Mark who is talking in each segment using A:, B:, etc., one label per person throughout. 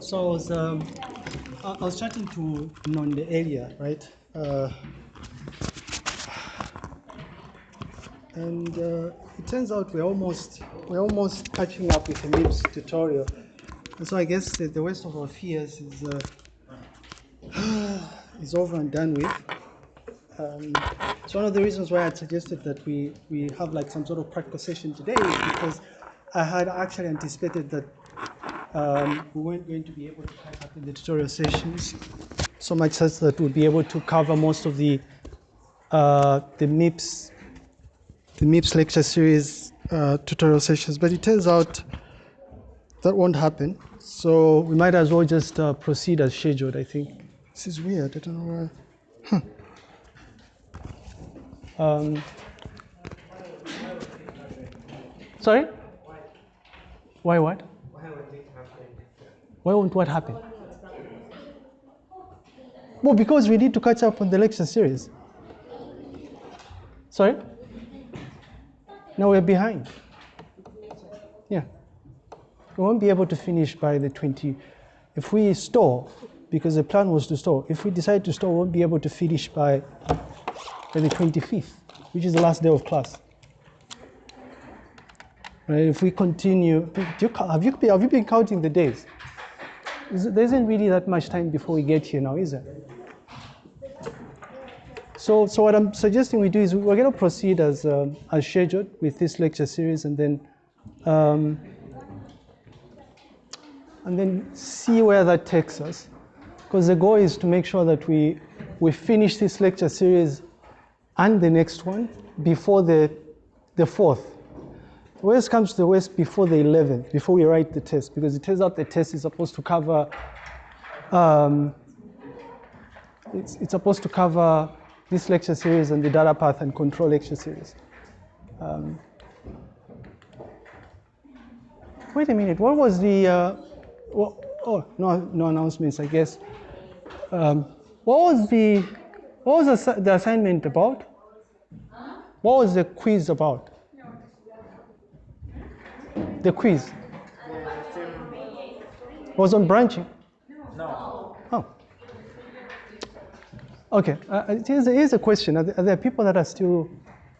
A: So I was, um, I was chatting to Nonde earlier, right? Uh, and uh, it turns out we're almost we're almost catching up with the MIPS tutorial. And so I guess the, the worst of our fears is uh, is over and done with. Um, so one of the reasons why I suggested that we, we have like some sort of practical session today is because I had actually anticipated that um, we weren't going to be able to catch up in the tutorial sessions so much such that we'll be able to cover most of the uh, the MIPS the MIPS lecture series uh, tutorial sessions, but it turns out that won't happen. So we might as well just uh, proceed as scheduled. I think this is weird. I don't know why. Um, sorry? Why what? Why won't what happen? Well, because we need to catch up on the lecture series. Sorry? No, we're behind. Yeah. We won't be able to finish by the 20. If we store, because the plan was to store, if we decide to store, we won't be able to finish by by the 25th, which is the last day of class. Right, if we continue, do you, have, you, have you been counting the days? There isn't really that much time before we get here now, is there? So, so what I'm suggesting we do is we're going to proceed as, um, as scheduled with this lecture series and then, um, and then see where that takes us. Because the goal is to make sure that we, we finish this lecture series and the next one before the, the fourth. Worst comes to the worst before the 11th, before we write the test, because it turns out the test is supposed to cover, um, it's, it's supposed to cover this lecture series and the data path and control lecture series. Um, wait a minute, what was the, uh, what, oh, no, no announcements, I guess. Um, what was the, what was the, the assignment about? What was the quiz about? The quiz was on branching.
B: No.
A: Oh. Okay. Uh, here's, a, here's a question: Are there, are there people that are still,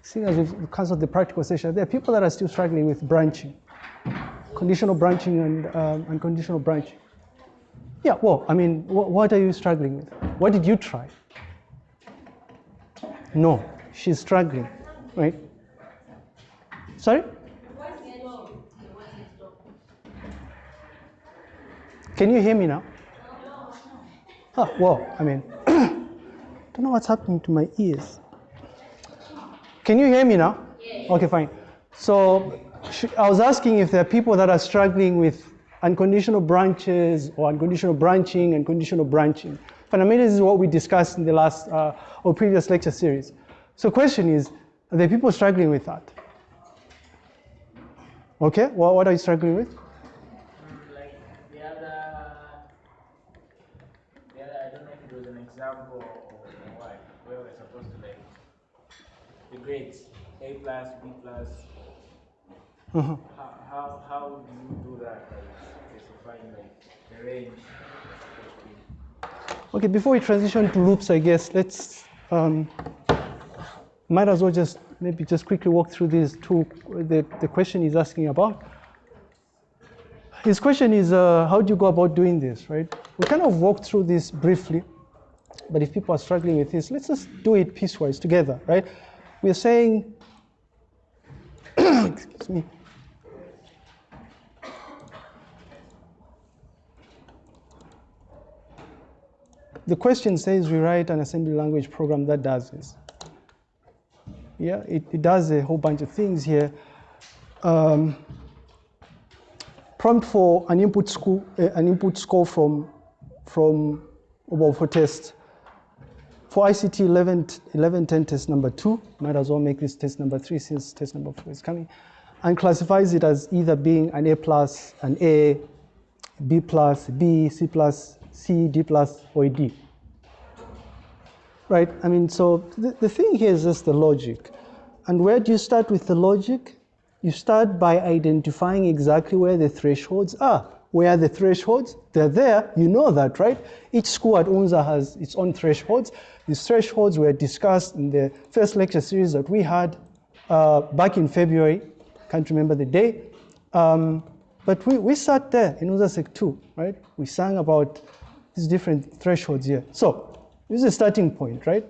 A: seeing as we've cancelled the practical session, are there people that are still struggling with branching, conditional branching and um, unconditional branching? Yeah. Well, I mean, wh- what are you struggling with? What did you try? No, she's struggling, right? Sorry. Can you hear me now? Oh, well, I mean, don't know what's happening to my ears. Can you hear me now? Okay, fine. So I was asking if there are people that are struggling with unconditional branches or unconditional branching and conditional branching. Fundamentally, this is what we discussed in the last uh, or previous lecture series. So question is, are there people struggling with that? Okay, well, what are you struggling with?
B: Like the other, the other, I don't know if it was an example or, or what, where we're supposed to like the grades, A plus, B plus.
A: Uh-huh.
B: How, how, how do you do that? Like specifying like the range that's supposed to be.
A: Okay, before we transition to loops, I guess let's um, might as well just maybe just quickly walk through these two. The, the question he's asking about. His question is, uh, how do you go about doing this, right? We kind of walked through this briefly, but if people are struggling with this, let's just do it piecewise together, right? We're saying, excuse me. The question says we write an assembly language program that does this. Yeah, it, it does a whole bunch of things here. Um, prompt for an input score, uh, an input score from, from, well, for test. For ICT 11, 1110 test number two, might as well make this test number three since test number four is coming, and classifies it as either being an A plus, an A, B plus, B, C plus, C, D plus, or D. Right? I mean, so the, the thing here is just the logic. And where do you start with the logic? You start by identifying exactly where the thresholds are. Where the thresholds, they're there, you know that, right? Each school at UNZA has its own thresholds. These thresholds were discussed in the first lecture series that we had uh, back in February, can't remember the day. Um, but we, we sat there in UNZA 2, right? We sang about these different thresholds here. So this is a starting point, right?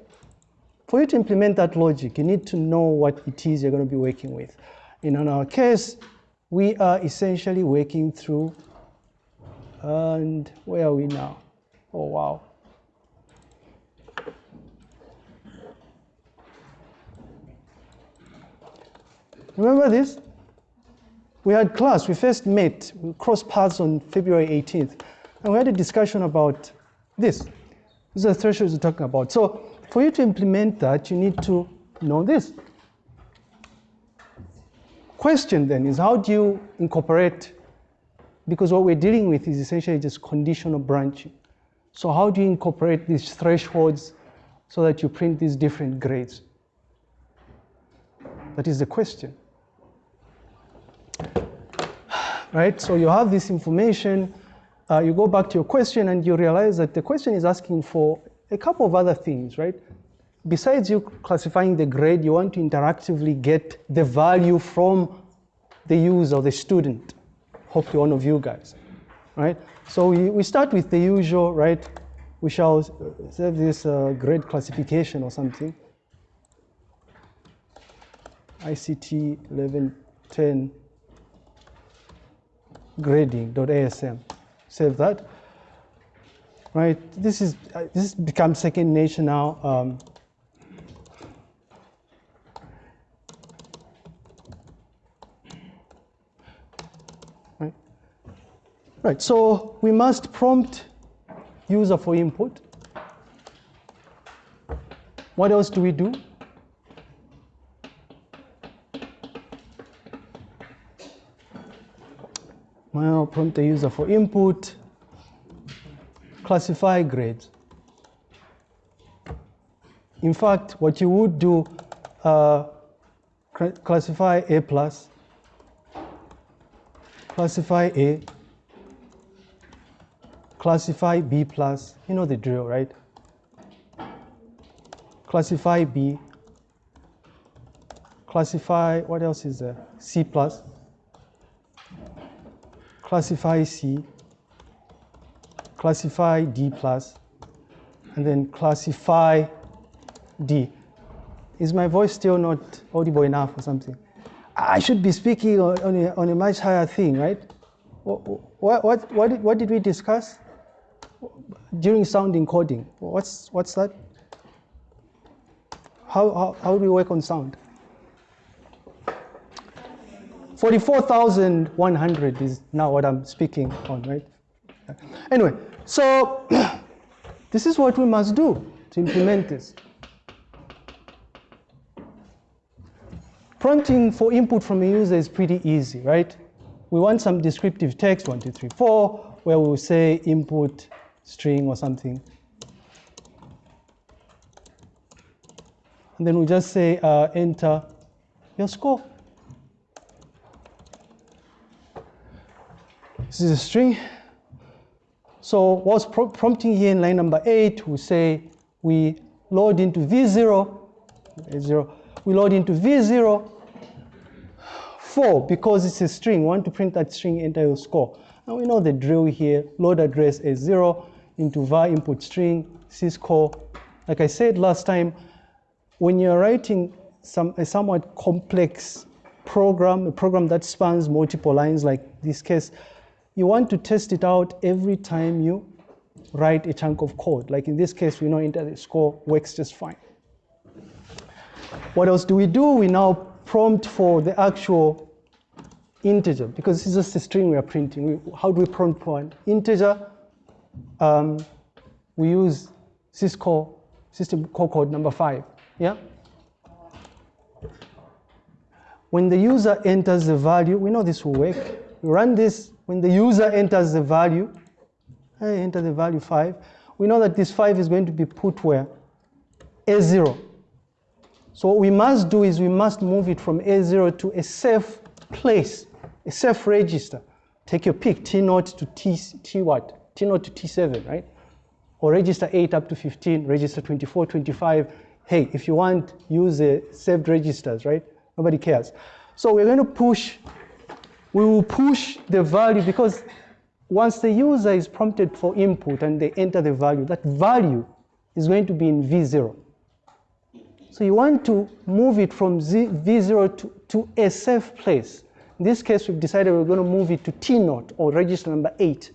A: For you to implement that logic, you need to know what it is you're going to be working with. And in our case, we are essentially working through, and where are we now? Oh, wow. Remember this? We had class, we first met, we crossed paths on February 18th, and we had a discussion about this. These are the thresholds we're talking about. So for you to implement that, you need to know this. Question then is how do you incorporate, because what we're dealing with is essentially just conditional branching. So how do you incorporate these thresholds so that you print these different grades? That is the question. Right, so you have this information, uh, you go back to your question and you realize that the question is asking for a couple of other things, right? Besides you classifying the grade, you want to interactively get the value from the user, the student, hopefully one of you guys, right? So we, we start with the usual, right? We shall save this uh, grade classification or something. ICT 1110 grading.asm. Save that. Right, this is uh, this becomes second nature now. Um, right, so we must prompt user for input. What else do we do? Well, prompt the user for input, classify grades. In fact, what you would do, uh, classify A plus, classify A, classify B plus, you know the drill, right? Classify B, classify, what else is there? C plus, classify C, classify D plus, and then classify D. Is my voice still not audible enough or something? I should be speaking on, on, a, on a, much higher thing, right? What, what, what, did, what did we discuss during sound encoding? What's, what's that? How, how, how do we work on sound? 44,100 is now what I'm speaking on, right? Anyway, so this is what we must do to implement this. Prompting for input from a user is pretty easy, right? We want some descriptive text, one, two, three, four, where we will say input string or something. And then we just say uh, enter your score. This is a string. So what's pro prompting here in line number eight, we say we load into V0, zero, we load into V0, four, because it's a string, we want to print that string, enter your score. And we know the drill here, load address is zero into var input string, syscall. Like I said last time, when you're writing some, a somewhat complex program, a program that spans multiple lines like this case, you want to test it out every time you write a chunk of code. Like in this case, we know enter the score works just fine. What else do we do? We now prompt for the actual integer because this is just a string we are printing. We, how do we prompt for an integer? Um, we use syscall system call code number five. Yeah. When the user enters the value, we know this will work. We run this when the user enters the value, I enter the value 5, we know that this 5 is going to be put where? A0. So what we must do is we must move it from A0 to a safe place, a safe register. take your pick, T0 to T, T what? T0 to T7, right? Or register 8 up to 15, register 24, 25. Hey, if you want, use the saved registers, right? Nobody cares. So we're going to push, we will push the value because once the user is prompted for input and they enter the value, that value is going to be in V0. So you want to move it from Z, V0 to, to a safe place. In this case, we've decided we're going to move it to T0 or register number 8.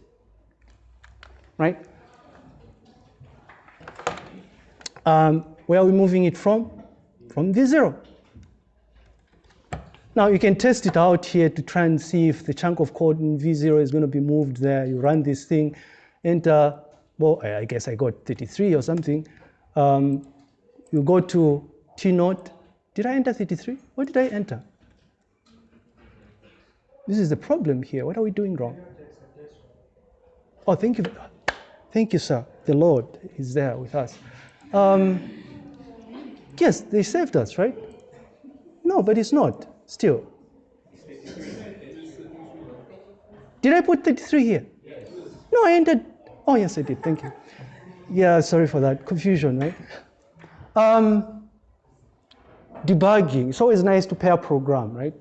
A: Right? Um, where are we moving it from? From V0. Now you can test it out here to try and see if the chunk of code in V0 is going to be moved there. You run this thing, enter, well, I guess I got 33 or something. Um, you go to T naught. Did I enter 33? What did I enter? This is the problem here. What are we doing wrong? Oh, thank you. Thank you, sir. The Lord is there with us. Um, yes, they saved us, right? No, but it's not still. Did I put 33 here? No, I entered. Oh, yes, I did. Thank you. Yeah, sorry for that confusion, right? Um, debugging. It's always nice to pair program, right?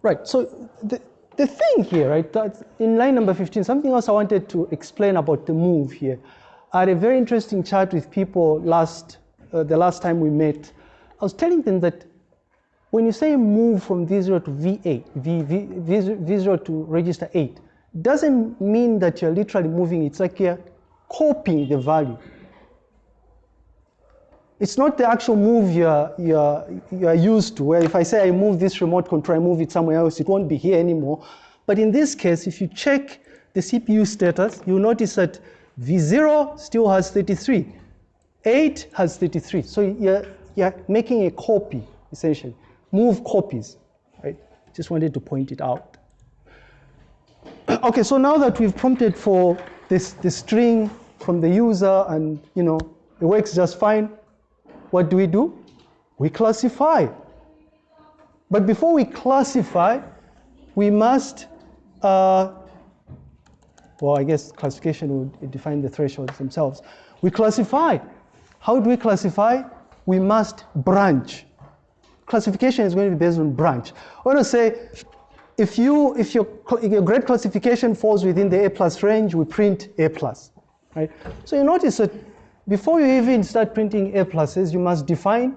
A: Right, so the thing here, right, in line number 15, something else I wanted to explain about the move here. I had a very interesting chat with people last, uh, the last time we met. I was telling them that when you say move from V0 to V8, v, v, V0 to register 8, doesn't mean that you're literally moving, it's like you're copying the value. It's not the actual move you're, you're, you're used to, where if I say I move this remote control, I move it somewhere else, it won't be here anymore. But in this case, if you check the CPU status, you'll notice that V0 still has 33. 8 has 33. So you're, you're making a copy, essentially. Move copies, right? Just wanted to point it out. okay, so now that we've prompted for this, this string from the user and, you know, it works just fine, what do we do? We classify. But before we classify, we must, uh, well, I guess classification would define the thresholds themselves. We classify. How do we classify? We must branch. Classification is going to be based on branch. I want to say, if, you, if your, your grade classification falls within the A plus range, we print A plus, right? So you notice that before you even start printing A pluses, you must define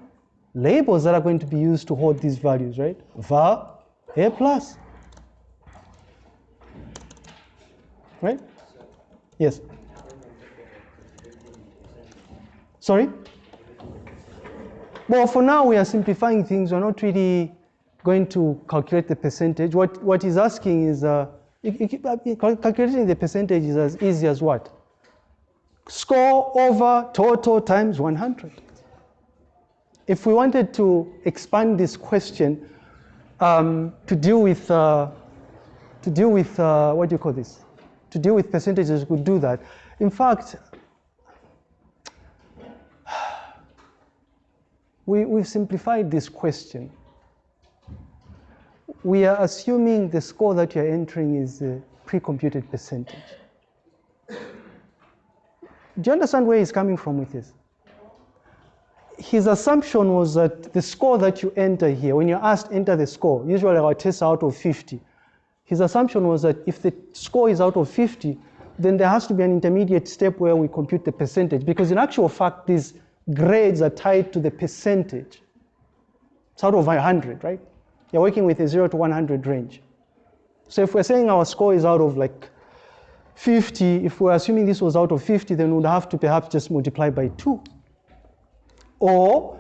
A: labels that are going to be used to hold these values, right? var A plus. Right? Yes. Sorry? Well, for now we are simplifying things. We're not really going to calculate the percentage. What, what he's asking is, uh, calculating the percentage is as easy as what? Score over total times 100. If we wanted to expand this question um, to deal with, uh, to deal with uh, what do you call this? To deal with percentages, we could do that. In fact, we, we've simplified this question. We are assuming the score that you're entering is a pre-computed percentage. Do you understand where he's coming from with this? His assumption was that the score that you enter here, when you're asked enter the score, usually our tests out of 50. His assumption was that if the score is out of 50, then there has to be an intermediate step where we compute the percentage because in actual fact, these grades are tied to the percentage. It's out of 100, right? You're working with a 0 to 100 range. So if we're saying our score is out of like 50, if we're assuming this was out of 50, then we'd have to perhaps just multiply by 2. Or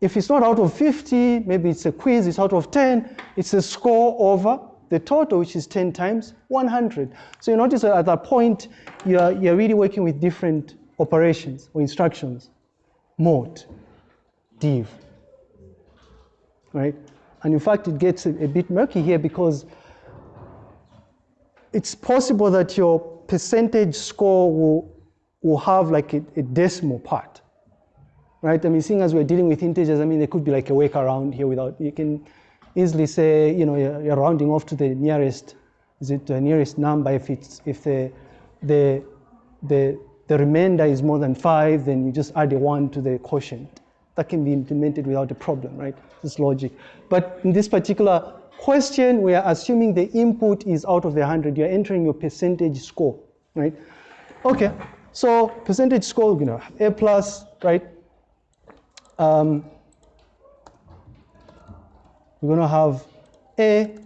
A: if it's not out of 50, maybe it's a quiz, it's out of 10, it's a score over the total, which is 10 times 100. So you notice at that point, you're, you're really working with different operations or instructions. Mode, div, right? And in fact, it gets a, a bit murky here because it's possible that your percentage score will, will have like a, a decimal part, right? I mean, seeing as we're dealing with integers, I mean, there could be like a workaround here without, you can, easily say, you know, you're, you're rounding off to the nearest, is it the nearest number? If it's if the the the the remainder is more than five, then you just add a one to the quotient. That can be implemented without a problem, right? This logic. But in this particular question, we are assuming the input is out of the 100. You're entering your percentage score, right? Okay, so percentage score, you know, A plus, right? Um, we're going to have A,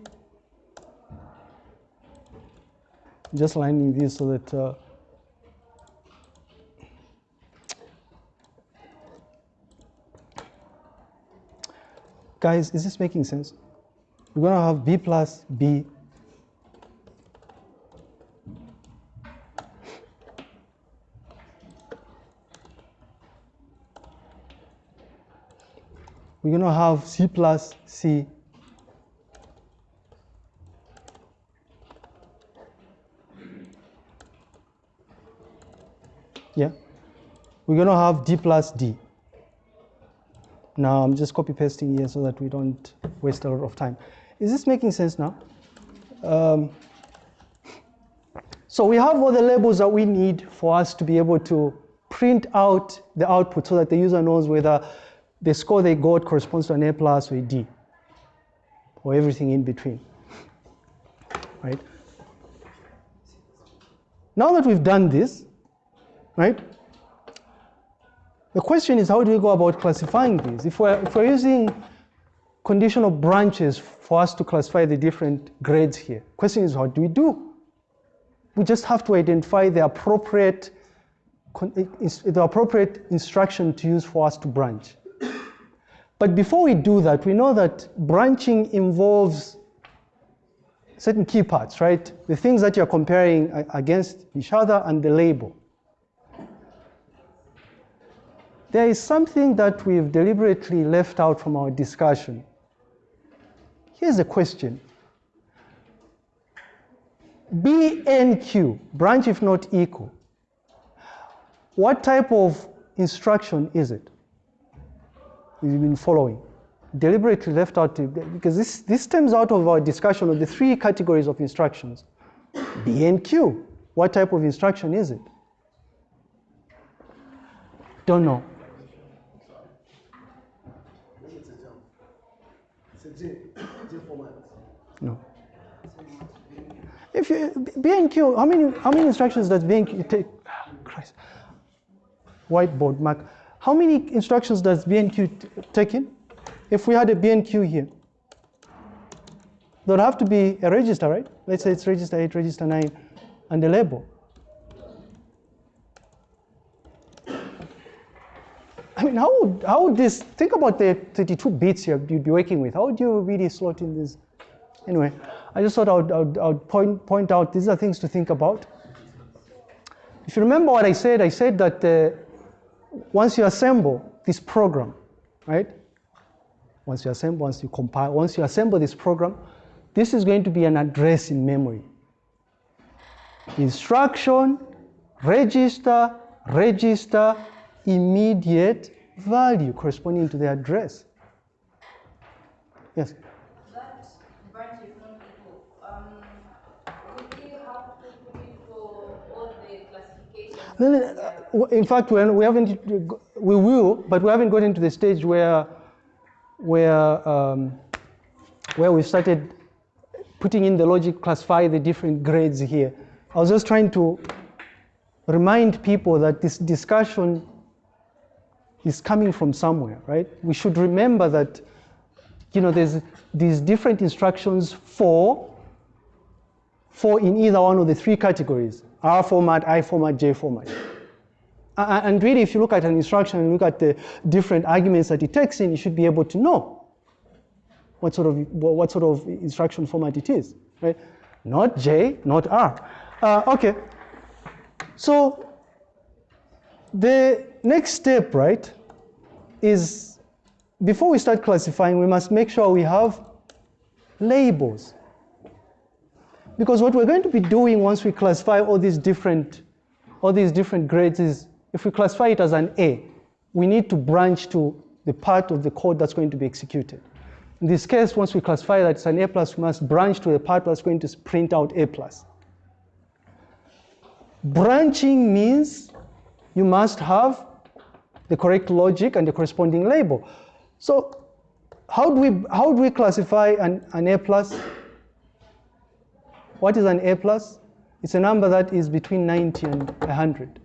A: just lining this so that uh, Guys, is this making sense? We're going to have B plus B. We're going to have C plus C. Yeah. We're going to have D plus D. Now I'm just copy pasting here so that we don't waste a lot of time. Is this making sense now? Um, so we have all the labels that we need for us to be able to print out the output so that the user knows whether the score they got corresponds to an A plus or a D or everything in between, right? Now that we've done this, right, the question is how do we go about classifying these? If we're, if we're using conditional branches for us to classify the different grades here, the question is what do we do? We just have to identify the appropriate, the appropriate instruction to use for us to branch. But before we do that, we know that branching involves certain key parts, right? The things that you're comparing against each other and the label. There is something that we've deliberately left out from our discussion. Here's a question. BNQ, branch if not equal, what type of instruction is it? You've been following. Deliberately left out, because this, this stems out of our discussion of the three categories of instructions. BNQ, what type of instruction is it? Don't know. No. If you BNQ, how many how many instructions does BNQ take? Christ. Whiteboard mark. How many instructions does BNQ take in? If we had a BNQ here, there'd have to be a register, right? Let's say it's register 8, register 9, and a label. I mean, how how would this, think about the 32 bits you'd be working with. How would you really slot in this? Anyway, I just thought I would, I would, I would point, point out these are things to think about. If you remember what I said, I said that uh, once you assemble this program, right? Once you assemble, once you compile, once you assemble this program, this is going to be an address in memory. Instruction, register, register, immediate value corresponding to the address. Yes?
C: That branch is not equal. Um, we have to put it for all the classifications?
A: No, no, uh, in fact, we we haven't, we will, but we haven't gotten to the stage where, where, um, where we started putting in the logic, classify the different grades here. I was just trying to remind people that this discussion is coming from somewhere, right? We should remember that, you know, there's these different instructions for, for in either one of the three categories, R format, I format, J format. And really, if you look at an instruction and look at the different arguments that it takes in, you should be able to know what sort of, what sort of instruction format it is, right? Not J, not R. Uh, okay, so the next step, right, is before we start classifying, we must make sure we have labels. Because what we're going to be doing once we classify all these different, all these different grades is, if we classify it as an A, we need to branch to the part of the code that's going to be executed. In this case, once we classify that it's an A plus, we must branch to the part that's going to print out A plus. Branching means you must have the correct logic and the corresponding label. So how do we, how do we classify an, an A plus? What is an A plus? It's a number that is between 90 and 100.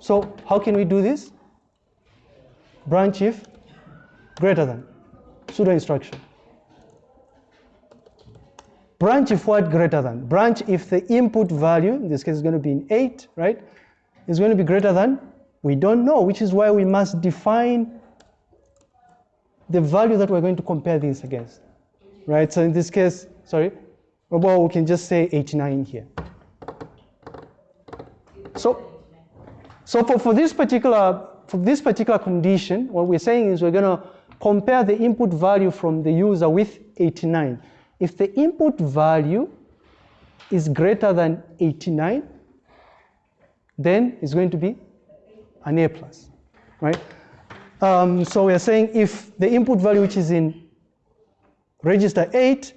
A: So how can we do this? Branch if greater than, pseudo instruction. Branch if what greater than? Branch if the input value, in this case is going to be in 8, right, is going to be greater than, we don't know, which is why we must define the value that we're going to compare this against, right? So in this case, sorry, well, we can just say 89 here. So, so for, for this particular for this particular condition, what we're saying is we're going to compare the input value from the user with 89. If the input value is greater than 89, then it's going to be an A plus, right? Um, so we're saying if the input value which is in register 8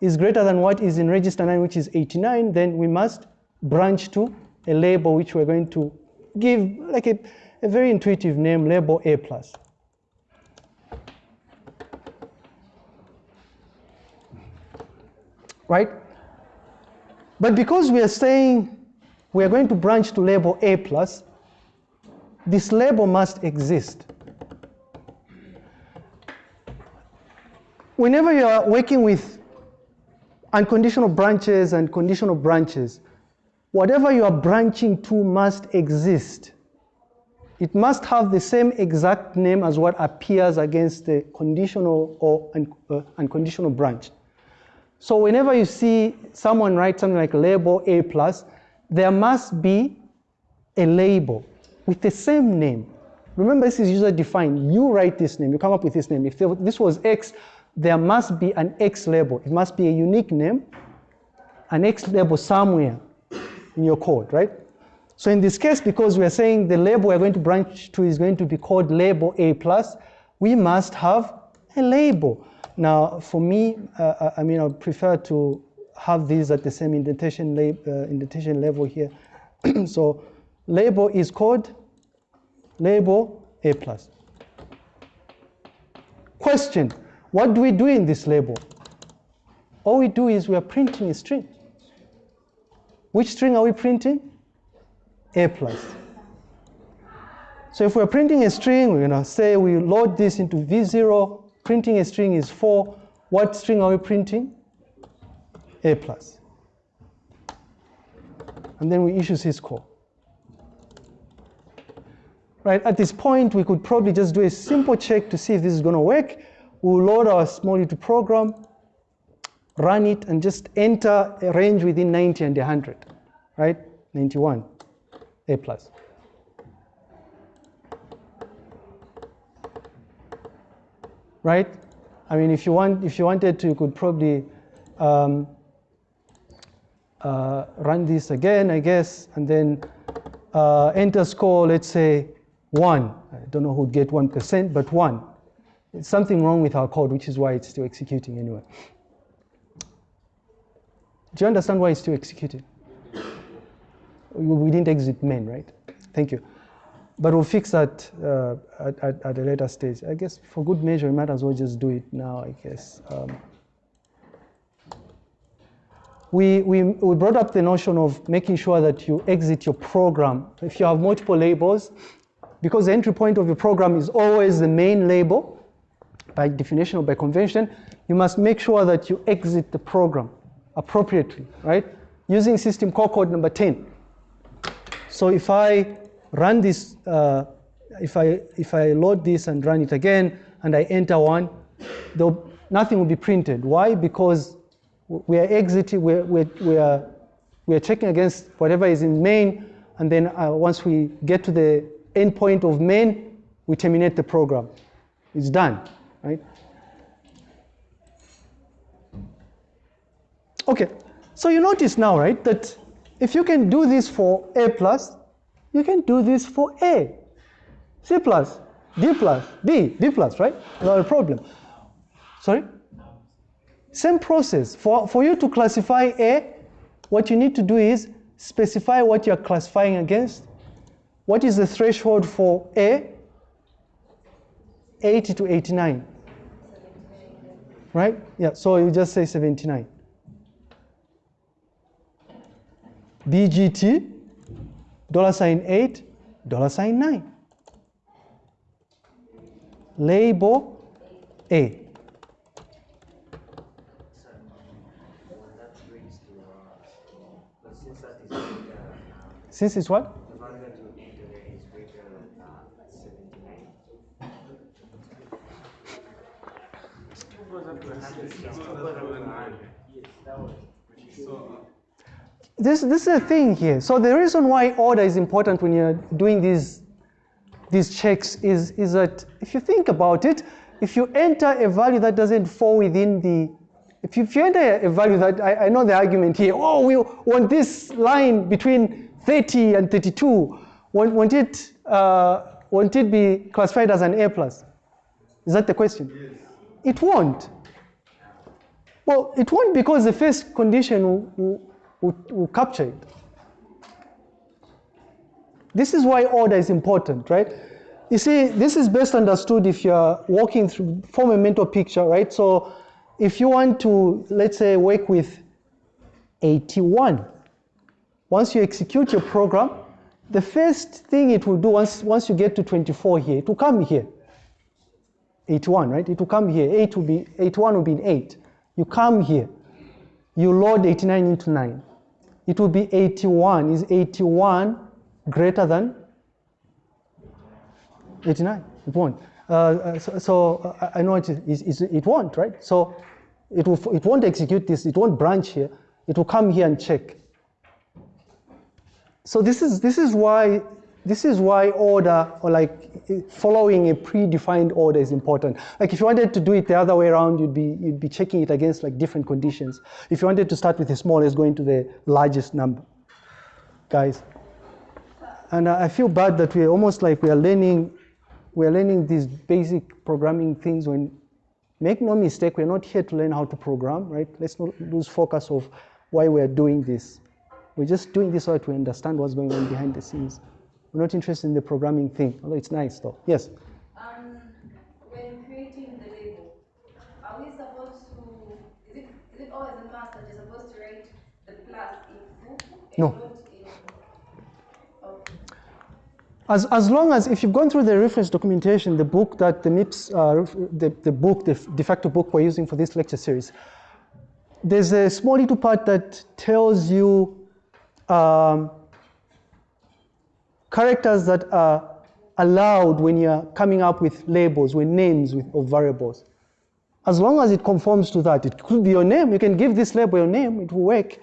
A: is greater than what is in register 9, which is 89, then we must branch to a label which we're going to give like a, a very intuitive name, label A plus. Right? But because we are saying we are going to branch to label A plus, this label must exist. Whenever you are working with unconditional branches and conditional branches, whatever you are branching to must exist. It must have the same exact name as what appears against the conditional or un uh, unconditional branch. So whenever you see someone write something like label A plus, there must be a label with the same name. Remember, this is user defined. You write this name, you come up with this name. If this was X, there must be an X label. It must be a unique name, an X label somewhere in your code, right? So in this case, because we're saying the label we're going to branch to is going to be called label A+, plus, we must have a label. Now, for me, uh, I mean, I prefer to have these at the same indentation, lab, uh, indentation level here. so label is called label A+. plus. Question, what do we do in this label? All we do is we are printing a string. Which string are we printing? A plus. So if we're printing a string, we're gonna say we load this into V0, printing a string is four. What string are we printing? A plus. And then we issue syscall. Right, at this point, we could probably just do a simple check to see if this is gonna work. We'll load our small util program, run it, and just enter a range within 90 and 100, right? 91, A plus. Right? I mean, if you want, if you wanted to, you could probably um, uh, run this again, I guess, and then uh, enter score, let's say one. I don't know who'd get 1%, but one. It's something wrong with our code, which is why it's still executing anyway. Do you understand why it's still executing? We didn't exit main, right? Thank you. But we'll fix that uh, at, at, at, a later stage. I guess for good measure, we might as well just do it now, I guess. Um, we, we, we brought up the notion of making sure that you exit your program. If you have multiple labels, because the entry point of your program is always the main label, by definition or by convention, you must make sure that you exit the program appropriately, right? Using system call code number 10. So if I run this, uh, if, I, if I load this and run it again, and I enter one, nothing will be printed. Why? Because we are exiting, we're, we're, we are, checking against whatever is in main, and then uh, once we get to the endpoint of main, we terminate the program. It's done right? Okay, so you notice now, right, that if you can do this for A plus, you can do this for A. C plus. D plus, D, D plus, right? Not a problem. Sorry? Same process. For, for you to classify A, what you need to do is specify what you're classifying against. What is the threshold for A? 80 to 89. Right? Yeah, so you just say 79. BGT, dollar sign 8, dollar sign 9. Label A.
D: Since
A: it's what?
D: the value that you enter there is greater than, uh, seventy-nine.
B: Who goes up to 100? Who goes up to 100? Yes, that was.
A: This, this is a thing here. So the reason why order is important when you're doing these, these checks is, is that if you think about it, if you enter a value that doesn't fall within the, if you, if you enter a value that, I, I know the argument here, oh, we want this line between 30 and 32, won't, won't, it, uh, won't it be classified as an A plus? Is that the question? Yes. It won't. Well, it won't because the first condition will, will, will, capture it. This is why order is important, right? You see, this is best understood if you're walking through, form a mental picture, right? So if you want to, let's say, work with 81, once you execute your program, the first thing it will do once, once you get to 24 here, it will come here. 81, right? It will come here. 8 will be, 81 will be in 8. You come here. You load 89 into 9. It will be 81. Is 81 greater than 89? It won't. Uh, uh, so, so uh, I know it, is, is, it won't, right? So it, will, it won't execute this. It won't branch here. It will come here and check. So this is, this is why this is why order or like following a predefined order is important. Like if you wanted to do it the other way around, you'd be you'd be checking it against like different conditions. If you wanted to start with the smallest, going to the largest number, guys. And I feel bad that we're almost like we are learning, we're learning these basic programming things. When make no mistake, we're not here to learn how to program, right? Let's not lose focus of why we're doing this. We're just doing this so that we understand what's going on behind the scenes. We're not interested in the programming thing, although it's nice though. Yes?
C: Um, when creating the label, are we supposed to, is it, is it always a that you're supposed to write the plus in full? and
A: No.
C: not in- Okay.
A: As, as long as, if you've gone through the reference documentation, the book that the MIPS, uh, the, the book, the de facto book we're using for this lecture series, there's a small little part that tells you um, characters that are allowed when you're coming up with labels, with names with, of variables. As long as it conforms to that, it could be your name. You can give this label your name, it will work.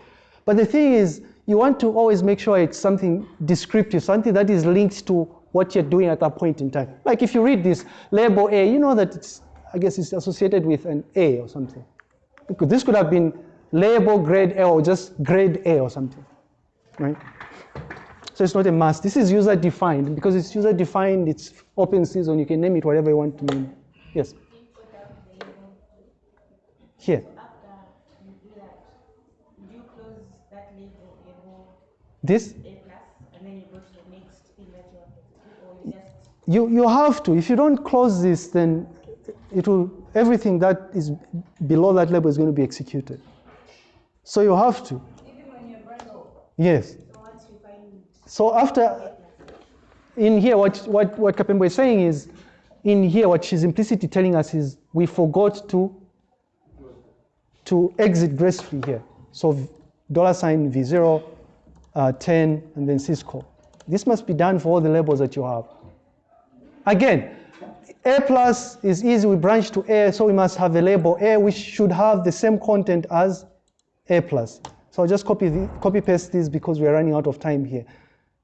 A: But the thing is, you want to always make sure it's something descriptive, something that is linked to what you're doing at that point in time. Like if you read this label A, you know that it's, I guess it's associated with an A or something. This could have been label grade A or just grade A or something, right? So it's not a must. This is user defined. Because it's user defined, it's open season. You can name it whatever you want to name. Yes. Here.
E: After you do that, would you close that label and go
A: This
E: A plus, and then you go to the next you want to do, or you just
A: you you have to. If you don't close this, then it will everything that is below that label is going to be executed. So you have to.
C: Even when you're.
A: Yes.
E: so once you find
A: So after in here, what what what Kapembo is saying is, in here, what she's implicitly telling us is we forgot to to exit gracefully here. So dollar sign V0, uh, 10, and then syscall. This must be done for all the labels that you have. Again, A plus is easy, we branch to A, so we must have a label A which should have the same content as A plus. So I'll just copy, the, copy paste this because we're running out of time here.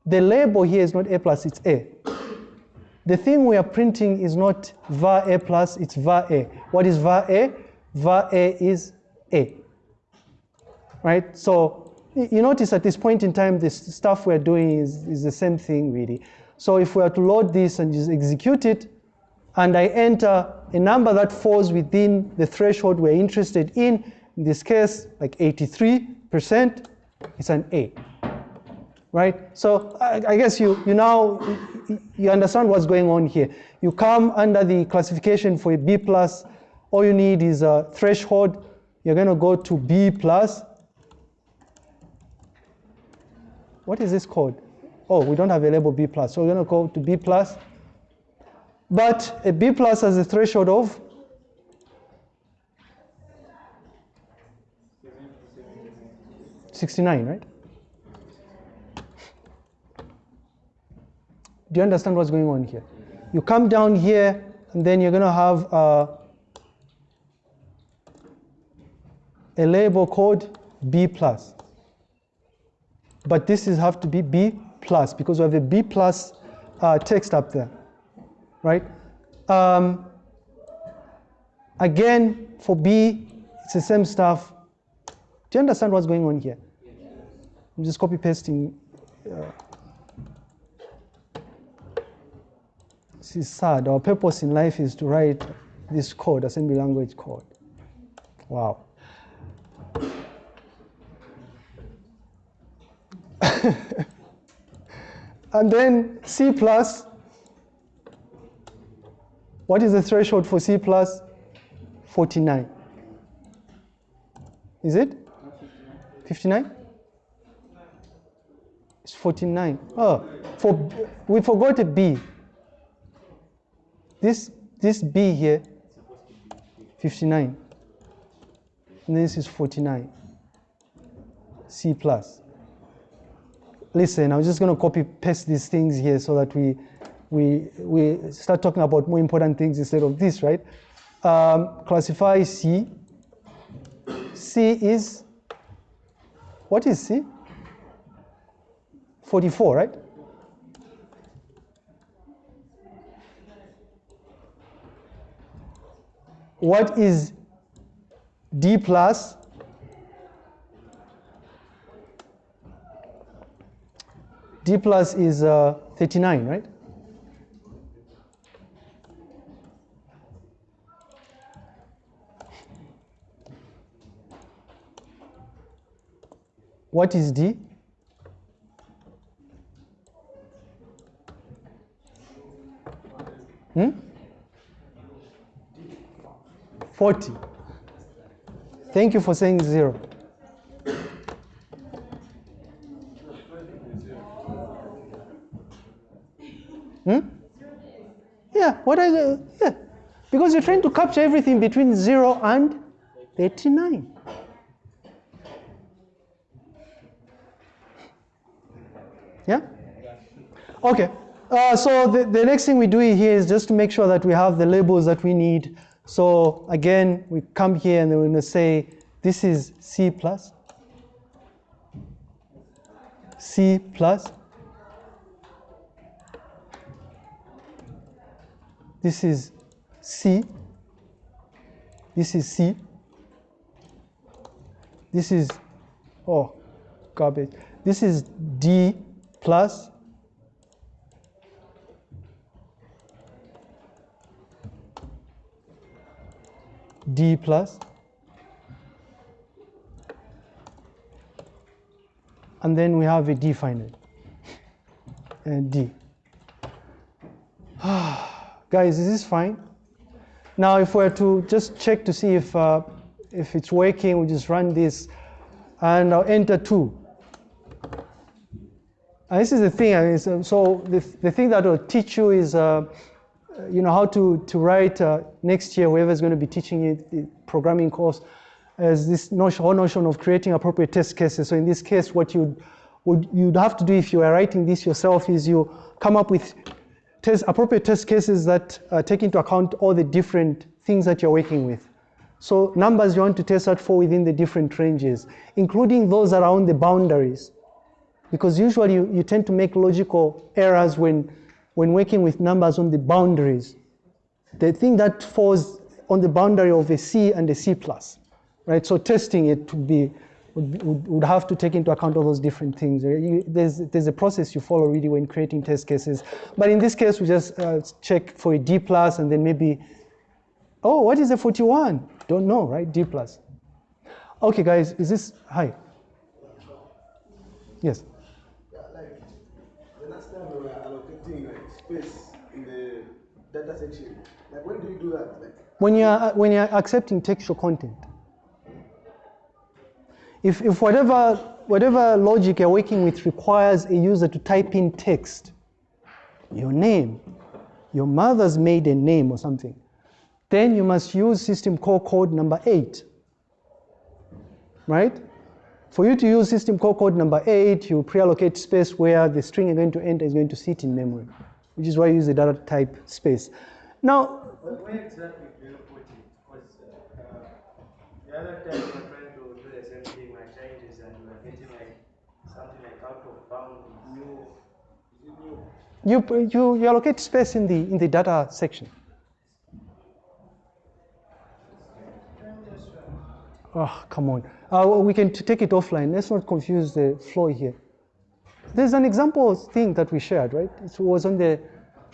A: The label here is not A plus, it's A. The thing we are printing is not var A plus, it's var A. What is var A? var A is A. Right? So you notice at this point in time, this stuff we're doing is, is the same thing really. So if we are to load this and just execute it, and I enter a number that falls within the threshold we're interested in, in this case, like 83%, it's an A. Right? So I, guess you, you now you- understand what's going on here. You come under the classification for a B plus, all you need is a threshold. You're going to go to B plus. What is this called? Oh, we don't have a label B plus, so we're going to go to B plus. But a B plus has a threshold of 69, right? Do you understand what's going on here? You come down here, and then you're going to have uh, a label called B plus. But this is have to be B plus because we have a B plus uh, text up there, right? Um, again, for B, it's the same stuff. Do you understand what's going on here? I'm just copy pasting. Uh, is sad. Our purpose in life is to write this code, assembly language code. Wow. and then C plus. What is the threshold for C plus? 49. Is it? 59? It's 49. Oh, for, we forgot a B. This, this B here, 59. And this is 49. C plus. Listen, I'm just going to copy paste these things here so that we, we, we start talking about more important things instead of this, right? Um, classify C. C is, what is C? 44, right? What is D plus? D plus is uh, 39, right? What is D? Hmm? 40. Thank you for saying zero. Hmm? Yeah, what are the, yeah. Because you're trying to capture everything between 0 and 39. Yeah? Okay. Uh, so the, the next thing we do here is just to make sure that we have the labels that we need. So again, we come here and then we're going to say this is C plus, C plus, this is C, this is C, this is, oh, garbage, this is D plus, D plus, and then we have a D final, and D. Guys, is this fine? Now, if we're to just check to see if, uh, if it's working, we just run this, and I'll enter two. And this is the thing, I mean, so, so the, the thing that will teach you is, uh, you know, how to, to write uh, next year, whoever's going to be teaching you the programming course, is this notion, whole notion of creating appropriate test cases. So in this case, what you'd, would, you'd have to do if you are writing this yourself is you come up with test, appropriate test cases that uh, take into account all the different things that you're working with. So numbers you want to test out for within the different ranges, including those around the boundaries. Because usually you, you tend to make logical errors when, when working with numbers on the boundaries. The thing that falls on the boundary of a C and a C plus, right? So testing it to be would, would, would have to take into account all those different things. You- there's, there's a process you follow really when creating test cases. But in this case, we just uh, check for a D plus and then maybe, oh, what is a 41? Don't know, right? D plus. Okay, guys, is this, hi. Yes.
F: Yeah, like the last time we were allocating like space in the data section. Like when do you do that? Like
A: when you're uh, when you're accepting textual content if, if whatever whatever logic you're working with requires a user to type in text your name your mother's maiden name or something then you must use system call code number 8 right for you to use system call code number 8 you pre-allocate space where the string you're going to enter is going to sit in memory which is why you use the data type space now
B: But where exactly do you put it? Because uh, the other time we were trying to do the same thing, my changes, and we were getting like something like out of bounds. New, is it new?
A: You, you, you allocate space in the, in the data section. Oh, come on. Uh, we can t- take it offline. Let's not confuse the flow here. There's an example thing that we shared, right? It was on the,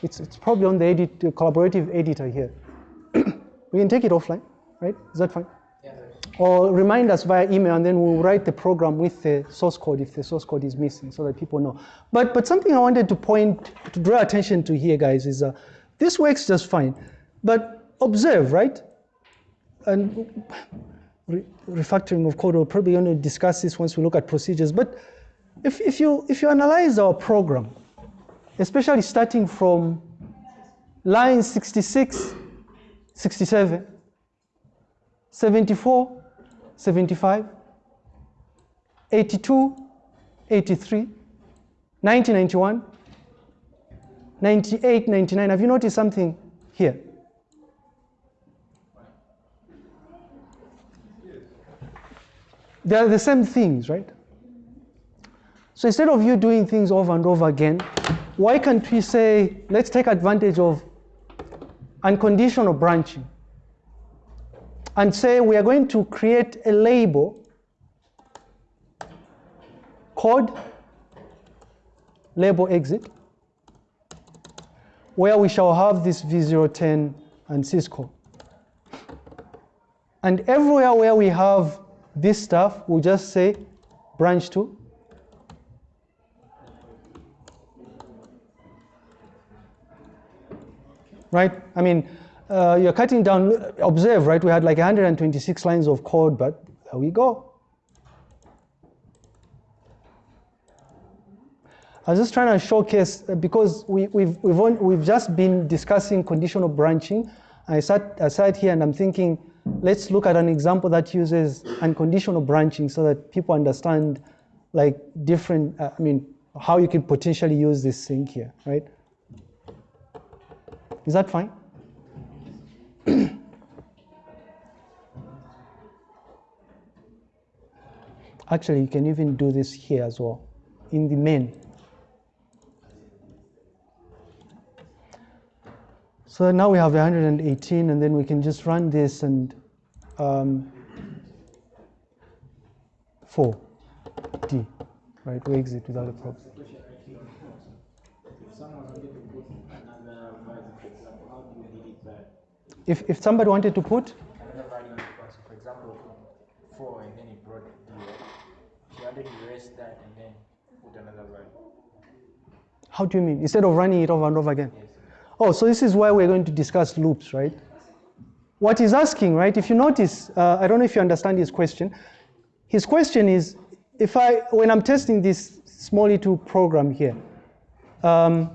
A: it's, it's probably on the edit, collaborative editor here. we can take it offline, right? Is that fine? Yeah. Or remind us via email and then we'll write the program with the source code if the source code is missing so that people know. But, but something I wanted to point, to draw attention to here, guys, is uh, this works just fine. But observe, right? And re- refactoring of code, we're probably going to discuss this once we look at procedures. But if, if, you, if you analyze our program, especially starting from line 66, 67, 74, 75, 82, 83, 1991, 98, 99. Have you noticed something here? They are the same things, right? So instead of you doing things over and over again, why can't we say, let's take advantage of unconditional branching and say we are going to create a label called label exit where we shall have this v010 and syscall. And everywhere where we have this stuff, we'll just say branch to right? I mean, uh, you're cutting down, observe, right? We had like 126 lines of code, but there we go. I was just trying to showcase, uh, because we, we've, we've, on, we've just been discussing conditional branching. I sat, I sat here and I'm thinking, let's look at an example that uses unconditional branching so that people understand like different, uh, I mean, how you could potentially use this thing here, right? Is that fine? Actually, you can even do this here as well, in the main. So now we have 118, and then we can just run this and um, 4D, right? We exit without a problem.
B: If someone wanted to put another value, for example, how do you delete
A: If, if somebody wanted to put,
B: the for example, four and then it brought. She wanted to erase that and then put another value.
A: how do you mean? Instead of running it over and over again?
B: Yes.
A: Oh, so this is why we're going to discuss loops, right? What he's asking, right? If you notice, uh, I don't know if you understand his question. His question is, if I, when I'm testing this small little program here, um,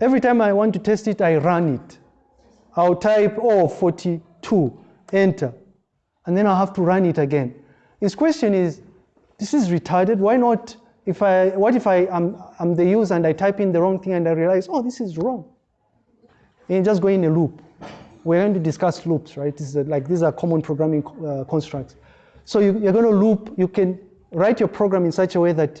A: every time I want to test it, I run it. I'll type, oh, 42, enter, and then I'll have to run it again. His question is, this is retarded. Why not? If I, what if I am I'm the user and I type in the wrong thing and I realize, oh, this is wrong. And just go in a loop. We're going to discuss loops, right? This is like these are common programming uh, constructs. So you, you're going to loop. You can write your program in such a way that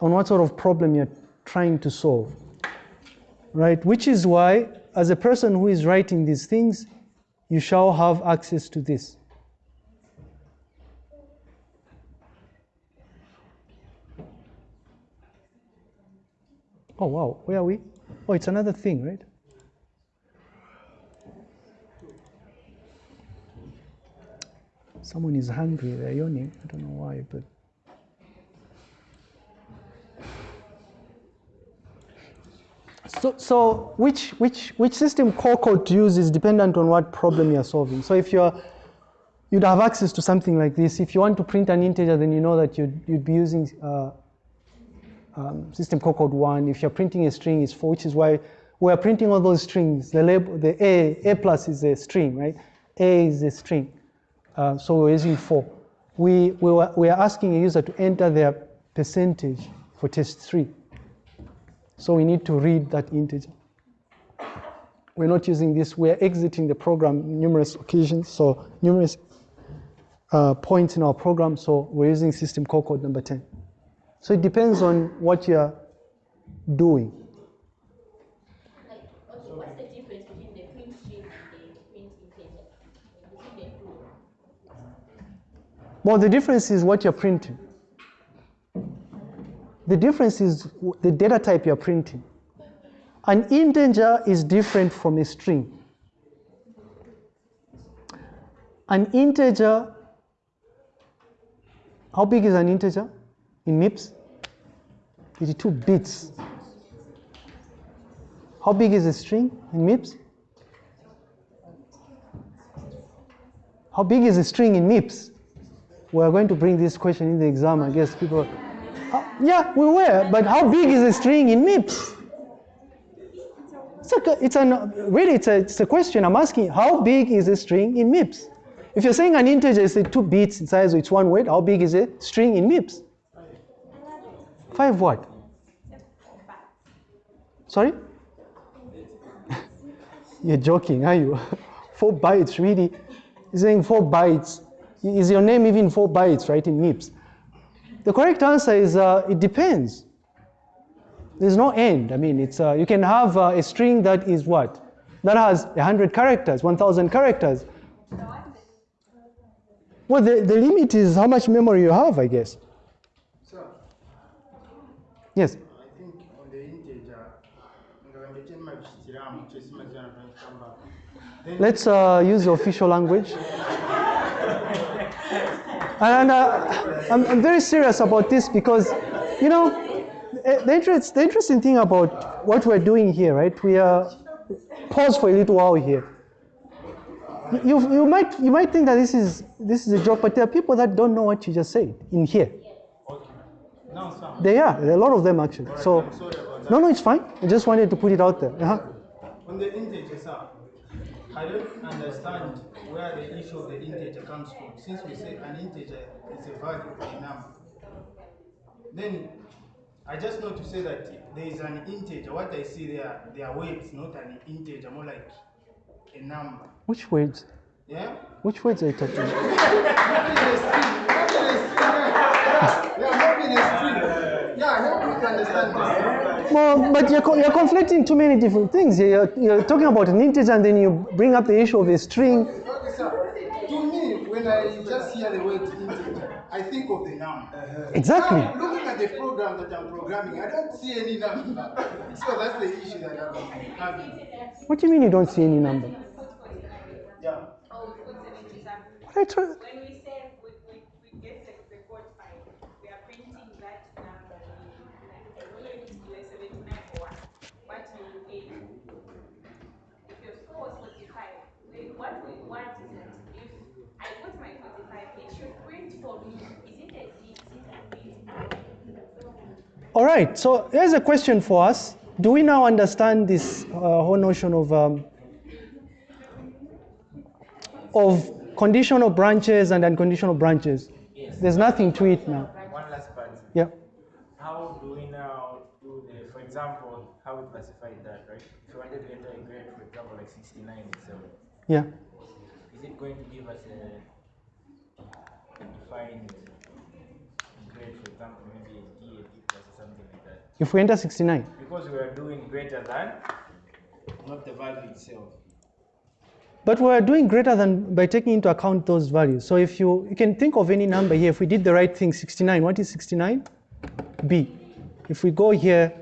G: on
A: what sort of problem you're trying to solve. Right? Which is why, as a person who is writing these things, you shall have access to this. Oh, wow. Where are we? Oh, it's another thing, right? Someone is hungry, they're yawning. I don't know why, but. So, so which, which, which system call code to use is dependent on what problem you're solving. So if you're, you'd have access to something like this. If you want to print an integer, then you know that you'd, you'd be using uh, um, system call code one. If you're printing a string, it's four, which is why we're printing all those strings. The label, the A, A plus is a string, right? A is a string. Uh, so we're using four. We, we, were, we are asking a user to enter their percentage for test three. So we need to read that integer. We're not using this, we're exiting the program numerous occasions, so numerous uh, points in our program, so we're using system call code number 10. So it depends on what you're doing.
E: like okay, what's the difference between the print string and the print integer?
A: Well, the difference is what you're printing. The difference is the data type you're printing. An integer is different from a string. An integer, how big is an integer in MIPS? 82 bits. How big is a string in MIPS? How big is a string in MIPS? We are going to bring this question in the exam. I guess people. Uh, yeah, we were. But how big is a string in MIPS? It's a, it's an, really, it's a, it's a question I'm asking. How big is a string in MIPS? If you're saying an integer is two bits in size, it's one word. How big is a string in MIPS? Five what? Sorry? You're joking, are you? four bytes, really? You're saying four bytes. Is your name even four bytes, right, in MIPS? The correct answer is uh, it depends. There's no end. I mean, it's, uh, you can have uh, a string that is what? That has 100 characters, 1,000 characters. Well, the, the limit is how much memory you have, I guess.
B: So,
A: Yes.
B: I think on the integer, nga ndetema bishyikiramu kyesimakyana kamba. Then
A: Let's uh, use the official language. And uh, I'm, I'm very serious about this because, you know, eh, the, interest, the interesting thing about what we're doing here, right? We are pause for a little while here. You, you, might, you might think that this is, this is a joke, but there are people that don't know what you just said in here. They are, a lot of them actually. So, no, no, it's fine. I just wanted to put it out there. Uh-huh.
B: On the sir, I don't understand where the issue of the integer comes from. Since we say an integer is a value, a number, then I just know to say that there is an integer. What I see there, they are weights, not an integer, more like a number.
A: Which words?
B: Yeah?
A: Which words are you talking about?
B: Yeah, maybe the string. Yeah, help me to understand this.
A: Well, but you're, co- you're conflicting too many different things. You're, you're talking about an integer and then you bring up the issue of a string.
B: Okay, sir. To me, when I just hear the word integer, I think of the number. Uh-huh.
A: Exactly.
B: Now, looking at the program that I'm programming, I don't see any number. So that's the issue that I'm having.
A: What do you mean you don't see any number?
B: Yeah.
A: What I try-
G: When we say we, we, we get the, the code file, we are printing that number. I don't know if it's like seventy-nine or what, what you pay. If your score was forty-five, then what we want is that if I put my forty-five, it should print for me. Is it a Z, is it a B?
A: All right, so here's a question for us. Do we now understand this uh, whole notion of, um, of conditional branches and unconditional branches? There's nothing to it now.
D: One last part.
A: Yeah.
D: How
H: do we now do the, for example, how we classified that, right? If you wanted to enter a grade, for example, like 69 itself,
A: Yeah.
H: is it going to give us a, a defined grade, for example, maybe a D, a D something like that?
A: If we enter 69.
H: Because we are doing greater than, not the value itself.
A: But we're doing greater than by taking into account those values. So if you, you can think of any number here, if we did the right thing, 69, what is 69? B. If we go here,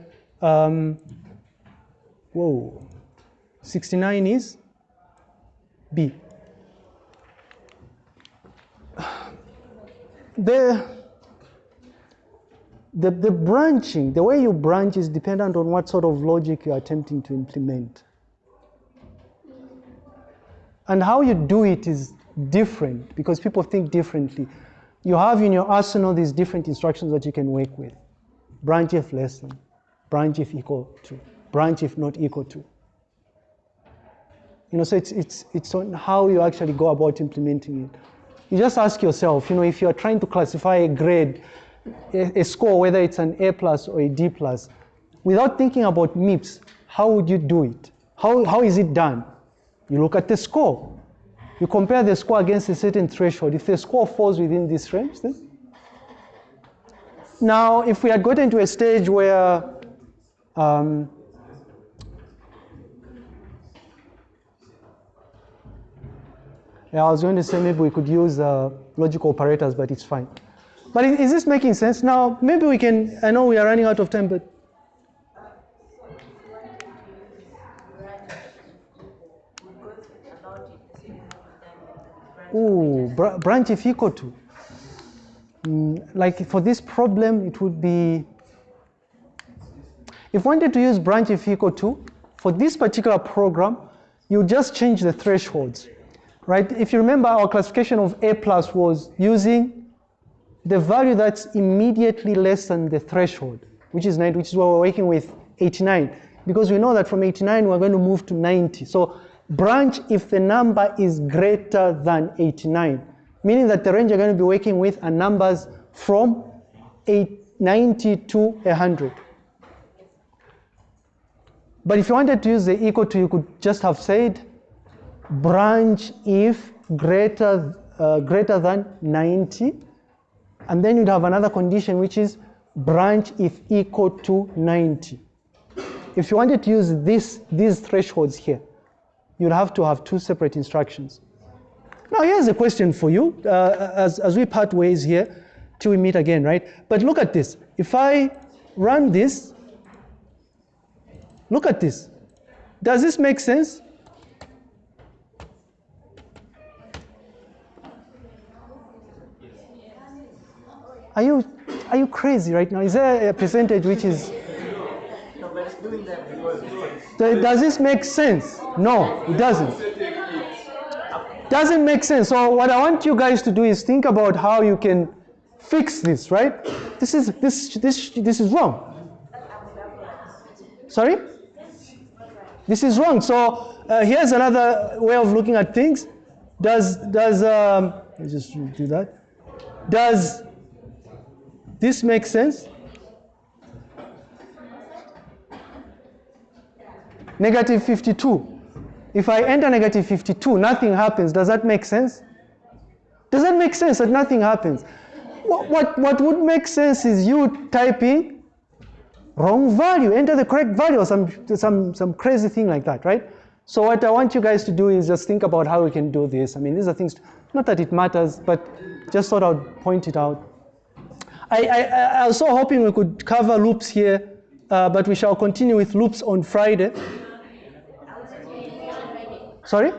A: um, whoa, 69 is B. The, the, the branching, the way you branch is dependent on what sort of logic you're attempting to implement. And how you do it is different because people think differently. You have in your arsenal these different instructions that you can work with. Branch if less than, branch if equal to, branch if not equal to. You know, so it's, it's, it's on how you actually go about implementing it. You just ask yourself, you know, if you're trying to classify a grade, a, score, whether it's an A plus or a D plus, without thinking about MIPS, how would you do it? How, how is it done? You look at the score. You compare the score against a certain threshold. If the score falls within this range, then. Now, if we had gotten to a stage where um, yeah, I was going to say maybe we could use uh, logical operators, but it's fine. But is this making sense? Now, maybe we can, I know we are running out of time, but Ooh, br- branch if equal to. Mm, like for this problem, it would be, if wanted to use branch if equal to, for this particular program, you just change the thresholds, right? If you remember, our classification of A plus was using the value that's immediately less than the threshold, which is 90, which is what we're working with 89. Because we know that from 89, we're going to move to 90. So branch if the number is greater than 89, meaning that the range you're going to be working with are numbers from 8, 90 to 100. But if you wanted to use the equal to, you could just have said branch if greater, uh, greater than 90, and then you'd have another condition which is branch if equal to 90. If you wanted to use this, these thresholds here, you'd have to have two separate instructions. Now, here's a question for you uh, as, as we part ways here till we meet again, right? But look at this. If I run this, look at this. Does this make sense? Are you, are you crazy right now? Is there a percentage which is.
H: No, doing that because
A: Does this make sense? No, it doesn't. Doesn't make sense. So what I want you guys to do is think about how you can fix this, right? This is this this this is wrong. Sorry? This is wrong. So uh, here's another way of looking at things. Does does um, let's just do that. Does this make sense? Negative 52. If I enter negative 52, nothing happens. Does that make sense? Does that make sense that nothing happens? What, what, what would make sense is you typing wrong value, enter the correct value or some, some, some crazy thing like that, right? So what I want you guys to do is just think about how we can do this. I mean, these are things, not that it matters, but just sort of point it out. I, I, I was so hoping we could cover loops here, uh, but we shall continue with loops on Friday. Sorry?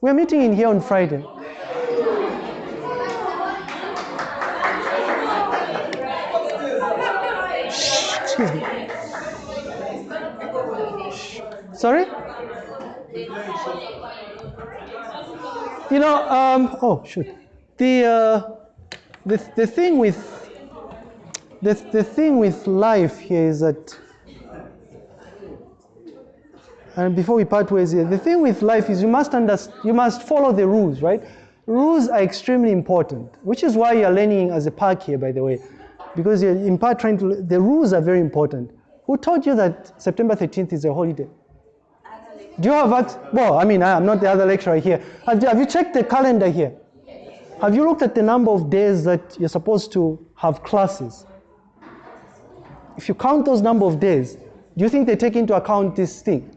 A: We're meeting in here on Friday. Excuse me. Sorry? You know, um, oh, shoot. The, uh, the, the thing with the, the thing with life here is that and before we part ways here, the thing with life is you must understand, you must follow the rules, right? Rules are extremely important, which is why you're learning as a park here, by the way. because you're in part trying to, the rules are very important. Who told you that September 13th is a holiday? Do you have, well, I mean, I'm not the other lecturer here. Have you, have you checked the calendar here? Have you looked at the number of days that you're supposed to have classes? If you count those number of days, do you think they take into account this thing?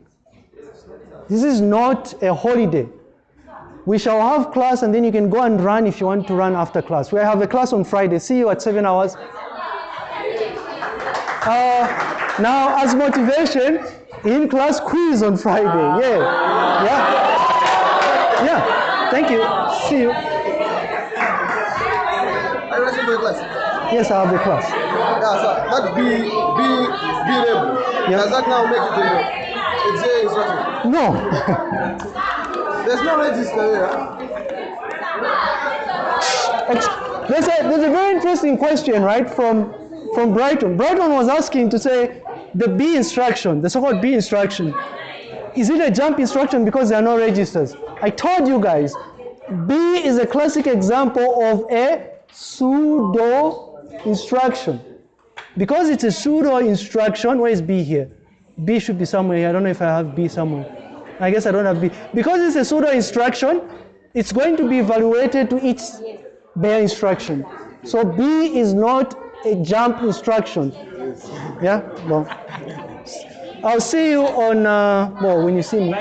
A: This is not a holiday. We shall have class and then you can go and run if you want to run after class. We have a class on Friday. See you at 7 hours. Uh, now, as motivation, in class quiz on Friday. Yeah. Yeah. Yeah. Thank you. See you. Yes, I have the class.
F: Yeah, so that B, B, B label.
A: Yeah.
F: Does that now make it a, a J instruction?
A: No.
F: There's no register here.
A: There's a, there's a very interesting question, right, from, from Brighton. Brighton was asking to say the B instruction, the so called B instruction, is it a jump instruction because there are no registers? I told you guys, B is a classic example of a pseudo instruction. Because it's a pseudo instruction, where is B here? B should be somewhere here. I don't know if I have B somewhere. I guess I don't have B. Because it's a pseudo instruction, it's going to be evaluated to each bare instruction. So B is not a jump instruction. Yeah? Well, I'll see you on, uh, well, when you see me.